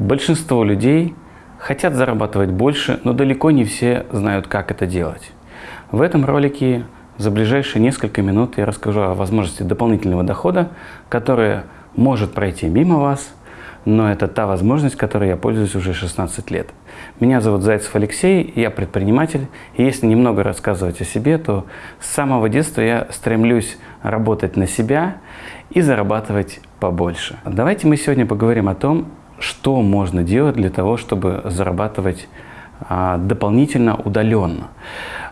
Большинство людей хотят зарабатывать больше, но далеко не все знают, как это делать. В этом ролике за ближайшие несколько минут я расскажу о возможности дополнительного дохода, которая может пройти мимо вас, но это та возможность, которой я пользуюсь уже 16 лет. Меня зовут Зайцев Алексей, я предприниматель, и если немного рассказывать о себе, то с самого детства я стремлюсь работать на себя и зарабатывать побольше. Давайте мы сегодня поговорим о том, что можно делать для того, чтобы зарабатывать а, дополнительно удаленно.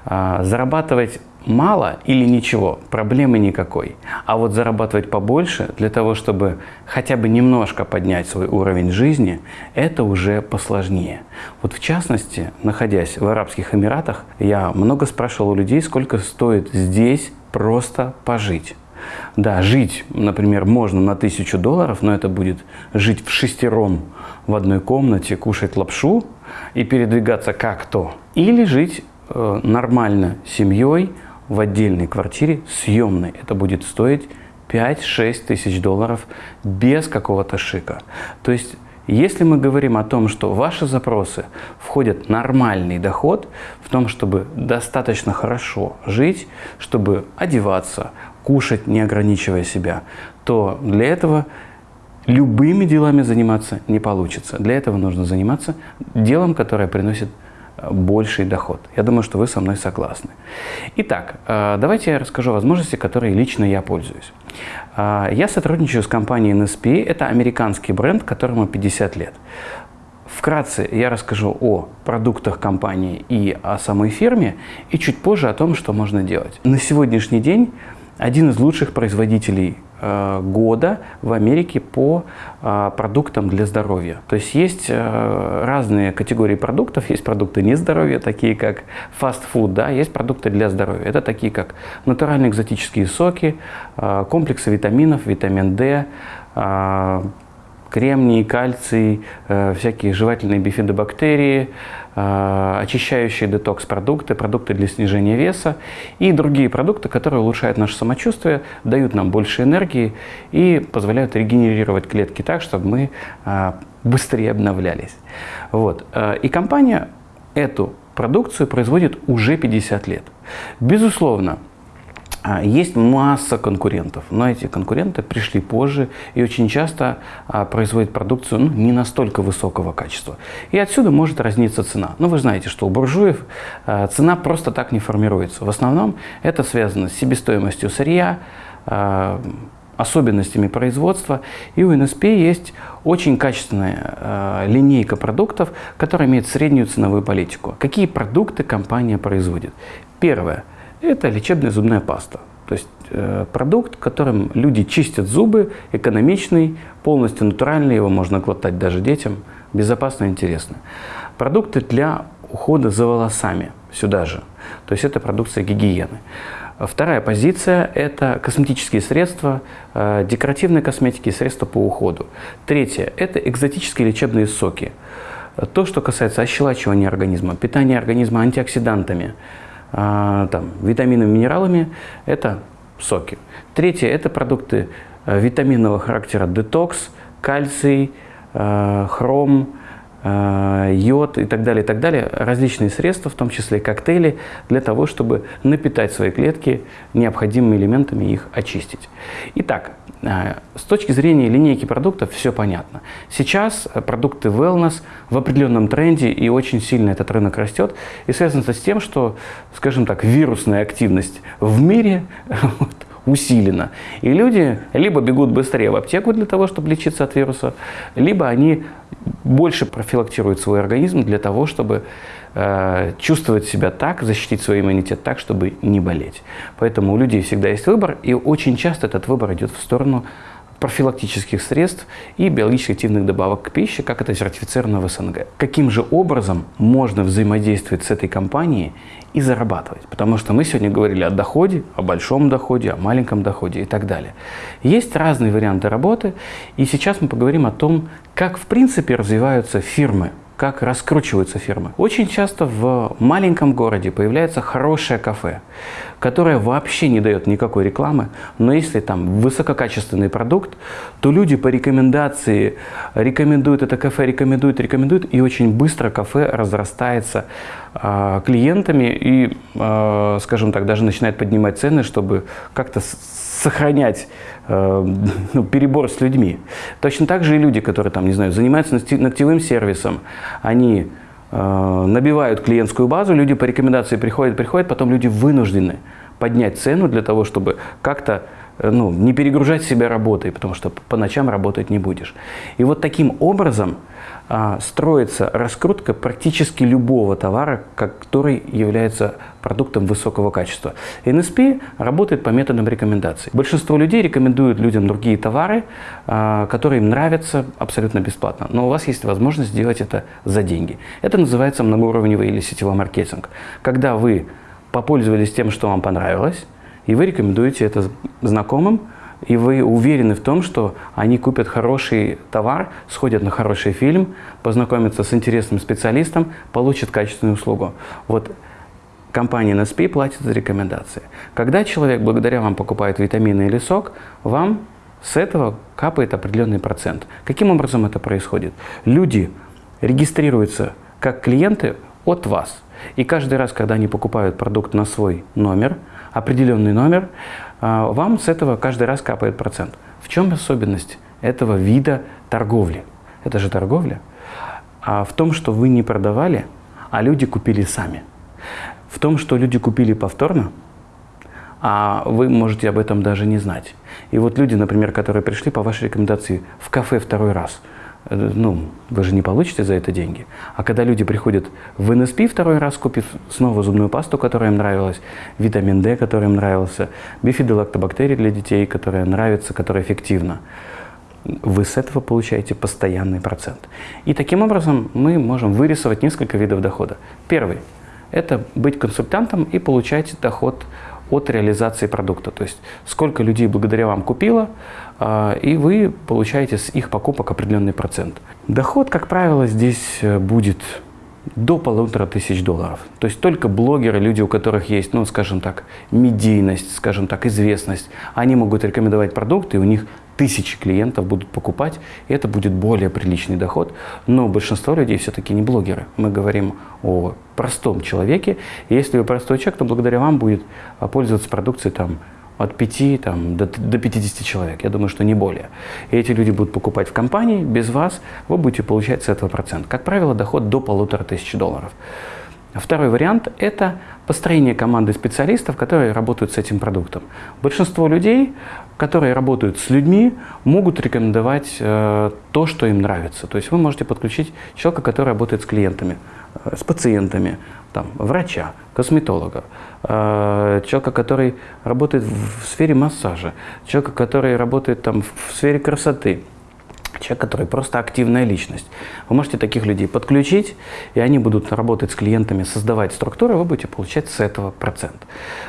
А, зарабатывать мало или ничего, проблемы никакой. А вот зарабатывать побольше для того, чтобы хотя бы немножко поднять свой уровень жизни, это уже посложнее. Вот в частности, находясь в Арабских Эмиратах, я много спрашивал у людей, сколько стоит здесь просто пожить. Да, жить, например, можно на тысячу долларов, но это будет жить в шестером в одной комнате, кушать лапшу и передвигаться как-то. Или жить э, нормально семьей, в отдельной квартире съемной. Это будет стоить 5-6 тысяч долларов без какого-то шика. То есть, если мы говорим о том, что ваши запросы входят нормальный доход, в том, чтобы достаточно хорошо жить, чтобы одеваться, кушать, не ограничивая себя, то для этого любыми делами заниматься не получится. Для этого нужно заниматься делом, которое приносит больший доход. Я думаю, что вы со мной согласны. Итак, э, давайте я расскажу возможности, которые лично я пользуюсь. Э, я сотрудничаю с компанией NSP. Это американский бренд, которому 50 лет. Вкратце я расскажу о продуктах компании и о самой фирме, и чуть позже о том, что можно делать. На сегодняшний день один из лучших производителей года в Америке по э, продуктам для здоровья. То есть есть э, разные категории продуктов. Есть продукты не здоровья, такие как фастфуд, да, есть продукты для здоровья. Это такие как натуральные экзотические соки, комплексы витаминов, витамин D, кремний, кальций, э, всякие жевательные бифидобактерии, э, очищающие детокс-продукты, продукты для снижения веса и другие продукты, которые улучшают наше самочувствие, дают нам больше энергии и позволяют регенерировать клетки так, чтобы мы э, быстрее обновлялись. Вот. И компания эту продукцию производит уже 50 лет. Безусловно, есть масса конкурентов, но эти конкуренты пришли позже и очень часто а, производят продукцию ну, не настолько высокого качества. И отсюда может разниться цена. Но вы знаете, что у буржуев а, цена просто так не формируется. В основном это связано с себестоимостью сырья, особенностями производства. И у НСП есть очень качественная линейка продуктов, которая имеет среднюю ценовую политику. Какие продукты компания производит? Первое – это лечебная зубная паста. То есть э, продукт, которым люди чистят зубы, экономичный, полностью натуральный, его можно глотать даже детям, безопасно и интересно. Продукты для ухода за волосами сюда же. То есть это продукция гигиены. Вторая позиция – это косметические средства, э, декоративные косметики и средства по уходу. Третье – это экзотические лечебные соки. То, что касается ощелачивания организма, питания организма антиоксидантами – там, витаминами, минералами – это соки. Третье – это продукты э, витаминного характера детокс, кальций, э, хром, э, йод и так далее, и так далее. Различные средства, в том числе коктейли, для того, чтобы напитать свои клетки необходимыми элементами и их очистить. Итак, с точки зрения линейки продуктов все понятно. Сейчас продукты wellness в определенном тренде и очень сильно этот рынок растет. И связано это с тем, что, скажем так, вирусная активность в мире вот, усилена. И люди либо бегут быстрее в аптеку для того, чтобы лечиться от вируса, либо они больше профилактируют свой организм для того, чтобы э, чувствовать себя так, защитить свой иммунитет так, чтобы не болеть. Поэтому у людей всегда есть выбор, и очень часто этот выбор идет в сторону профилактических средств и биологически активных добавок к пище, как это сертифицировано в СНГ. Каким же образом можно взаимодействовать с этой компанией и зарабатывать? Потому что мы сегодня говорили о доходе, о большом доходе, о маленьком доходе и так далее. Есть разные варианты работы, и сейчас мы поговорим о том, как в принципе развиваются фирмы как раскручиваются фирмы. Очень часто в маленьком городе появляется хорошее кафе, которое вообще не дает никакой рекламы, но если там высококачественный продукт, то люди по рекомендации рекомендуют это кафе, рекомендуют, рекомендуют, и очень быстро кафе разрастается э, клиентами и, э, скажем так, даже начинает поднимать цены, чтобы как-то сохранять э, ну, перебор с людьми. Точно так же и люди, которые там, не знаю, занимаются ногтевым сервисом, они э, набивают клиентскую базу, люди по рекомендации приходят, приходят, потом люди вынуждены поднять цену для того, чтобы как-то э, ну, не перегружать себя работой, потому что по ночам работать не будешь. И вот таким образом строится раскрутка практически любого товара, который является продуктом высокого качества. NSP работает по методам рекомендаций. Большинство людей рекомендуют людям другие товары, а, которые им нравятся абсолютно бесплатно. Но у вас есть возможность сделать это за деньги. Это называется многоуровневый или сетевой маркетинг. Когда вы попользовались тем, что вам понравилось, и вы рекомендуете это знакомым, и вы уверены в том, что они купят хороший товар, сходят на хороший фильм, познакомятся с интересным специалистом, получат качественную услугу. Вот компания NSP платит за рекомендации. Когда человек благодаря вам покупает витамины или сок, вам с этого капает определенный процент. Каким образом это происходит? Люди регистрируются как клиенты от вас. И каждый раз, когда они покупают продукт на свой номер, определенный номер, вам с этого каждый раз капает процент. В чем особенность этого вида торговли? Это же торговля. А в том, что вы не продавали, а люди купили сами. В том, что люди купили повторно, а вы можете об этом даже не знать. И вот люди, например, которые пришли по вашей рекомендации в кафе второй раз – ну, вы же не получите за это деньги. А когда люди приходят в НСП второй раз, купив снова зубную пасту, которая им нравилась, витамин D, который им нравился, бифидолактобактерии для детей, которая нравится, которая эффективна, вы с этого получаете постоянный процент. И таким образом мы можем вырисовать несколько видов дохода. Первый – это быть консультантом и получать доход от реализации продукта. То есть сколько людей благодаря вам купило, а, и вы получаете с их покупок определенный процент. Доход, как правило, здесь э, будет до полутора тысяч долларов. То есть только блогеры, люди, у которых есть, ну, скажем так, медийность, скажем так, известность, они могут рекомендовать продукты, и у них тысячи клиентов будут покупать, и это будет более приличный доход. Но большинство людей все-таки не блогеры. Мы говорим о простом человеке. И если вы простой человек, то благодаря вам будет а, пользоваться продукцией там, от 5 там, до, до 50 человек. Я думаю, что не более. И эти люди будут покупать в компании, без вас вы будете получать с этого процент. Как правило, доход до полутора тысяч долларов. Второй вариант – это построение команды специалистов, которые работают с этим продуктом. Большинство людей, которые работают с людьми, могут рекомендовать э, то, что им нравится. То есть вы можете подключить человека, который работает с клиентами, э, с пациентами, там, врача, косметолога, э, человека, который работает в сфере массажа, человека, который работает там, в сфере красоты – человек, который просто активная личность. Вы можете таких людей подключить, и они будут работать с клиентами, создавать структуры, вы будете получать с этого процент.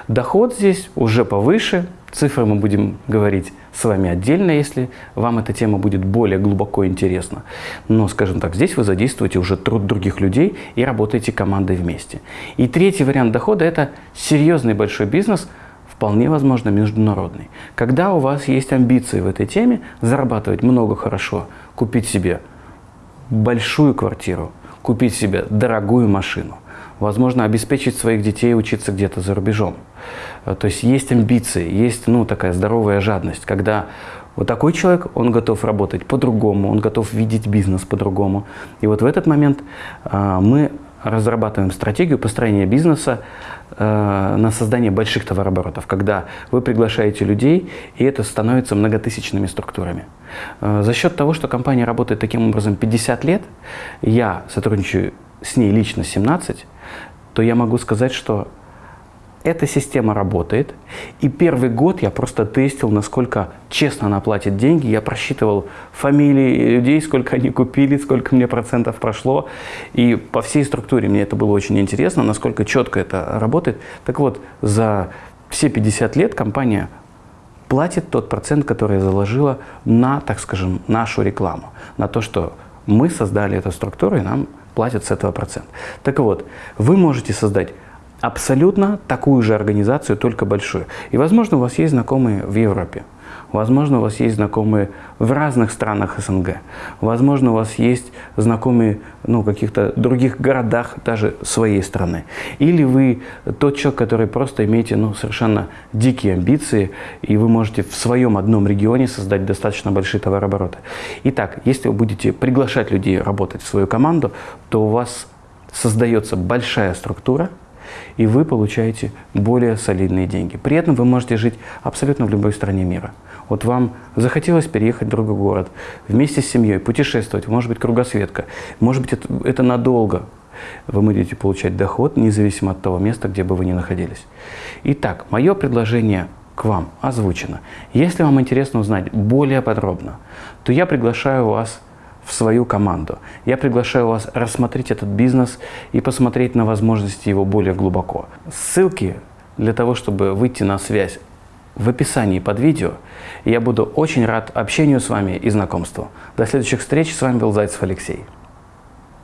Доход здесь уже повыше, цифры мы будем говорить с вами отдельно, если вам эта тема будет более глубоко интересна. Но, скажем так, здесь вы задействуете уже труд других людей и работаете командой вместе. И третий вариант дохода – это серьезный большой бизнес – вполне возможно международный. Когда у вас есть амбиции в этой теме, зарабатывать много хорошо, купить себе большую квартиру, купить себе дорогую машину, возможно, обеспечить своих детей учиться где-то за рубежом. Э, то есть есть амбиции, есть ну, такая здоровая жадность, когда вот такой человек, он готов работать по-другому, он готов видеть бизнес по-другому. И вот в этот момент а, мы разрабатываем стратегию построения бизнеса на создание больших товарооборотов, когда вы приглашаете людей, и это становится многотысячными структурами. Э, за счет того, что компания работает таким образом 50 лет, я сотрудничаю с ней лично 17, то я могу сказать, что эта система работает. И первый год я просто тестил, насколько честно она платит деньги. Я просчитывал фамилии людей, сколько они купили, сколько мне процентов прошло. И по всей структуре мне это было очень интересно, насколько четко это работает. Так вот, за все 50 лет компания платит тот процент, который я заложила на, так скажем, нашу рекламу. На то, что мы создали эту структуру и нам платят с этого процент. Так вот, вы можете создать абсолютно такую же организацию, только большую. И, возможно, у вас есть знакомые в Европе. Возможно, у вас есть знакомые в разных странах СНГ. Возможно, у вас есть знакомые ну, в каких-то других городах даже своей страны. Или вы тот человек, который просто имеете ну, совершенно дикие амбиции, и вы можете в своем одном регионе создать достаточно большие товарообороты. Итак, если вы будете приглашать людей работать в свою команду, то у вас создается большая структура, и вы получаете более солидные деньги. При этом вы можете жить абсолютно в любой стране мира. Вот вам захотелось переехать в другой город, вместе с семьей, путешествовать, может быть, кругосветка, может быть, это, это надолго. Вы будете получать доход, независимо от того места, где бы вы ни находились. Итак, мое предложение к вам озвучено. Если вам интересно узнать более подробно, то я приглашаю вас в свою команду. Я приглашаю вас рассмотреть этот бизнес и посмотреть на возможности его более глубоко. Ссылки для того, чтобы выйти на связь в описании под видео. Я буду очень рад общению с вами и знакомству. До следующих встреч. С вами был Зайцев Алексей.